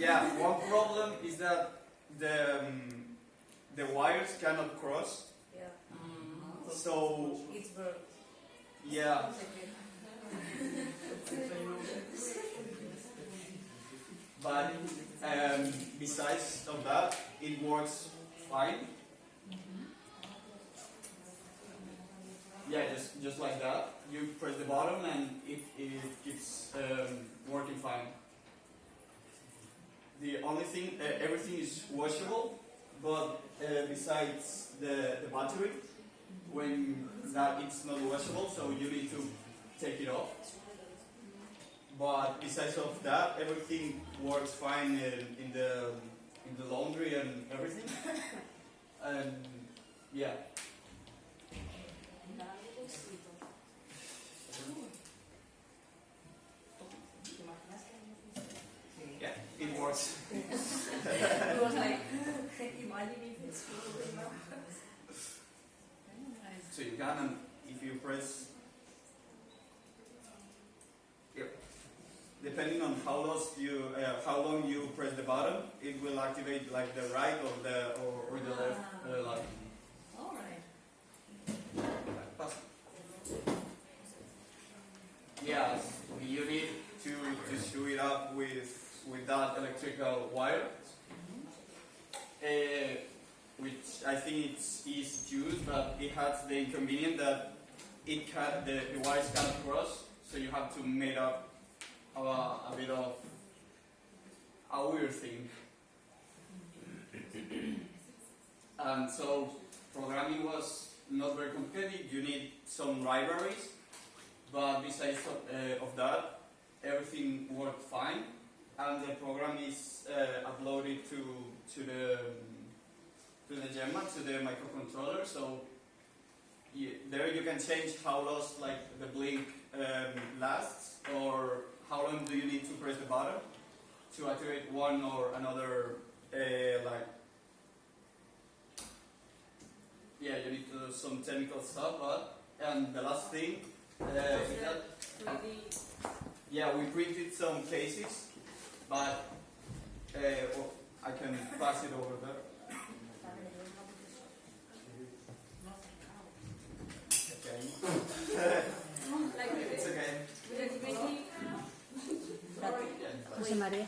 yeah, one problem is that the um, the wires cannot cross. Yeah. So It's bird. yeah, but um, besides of that, it works fine. Yeah, just just like that. You press the button and it, it keeps um, working fine. The only thing, uh, everything is washable, but uh, besides the, the battery, when that it's not washable, so you need to take it off. But besides of that, everything works fine in, in the in the laundry and everything. and yeah. Yeah, it works. It was like, imagine if it's true, you know? So you can, if you press, yep. Depending on how long you, uh, how long you press the button, it will activate like the right or the or, or the left uh, light. Alright. Pass. Yeah, you need to to screw it up with with that electrical wire. Uh, which I think it's easy to use, but it has the inconvenience that it can the, the wires cannot cross, so you have to make up a, a bit of a weird thing. and so programming was not very complicated. You need some libraries, but besides of, uh, of that, everything worked fine, and the program is uh, uploaded to to the to the Gemma, to the microcontroller. So you, there you can change how long like the blink um, lasts, or how long do you need to press the button to activate one or another uh, like. Yeah, you need to do some technical stuff, but and the last thing uh, yeah, we printed some cases, but uh, well, I can pass it over there. Okay. It's okay. the 3D. Yeah. José María.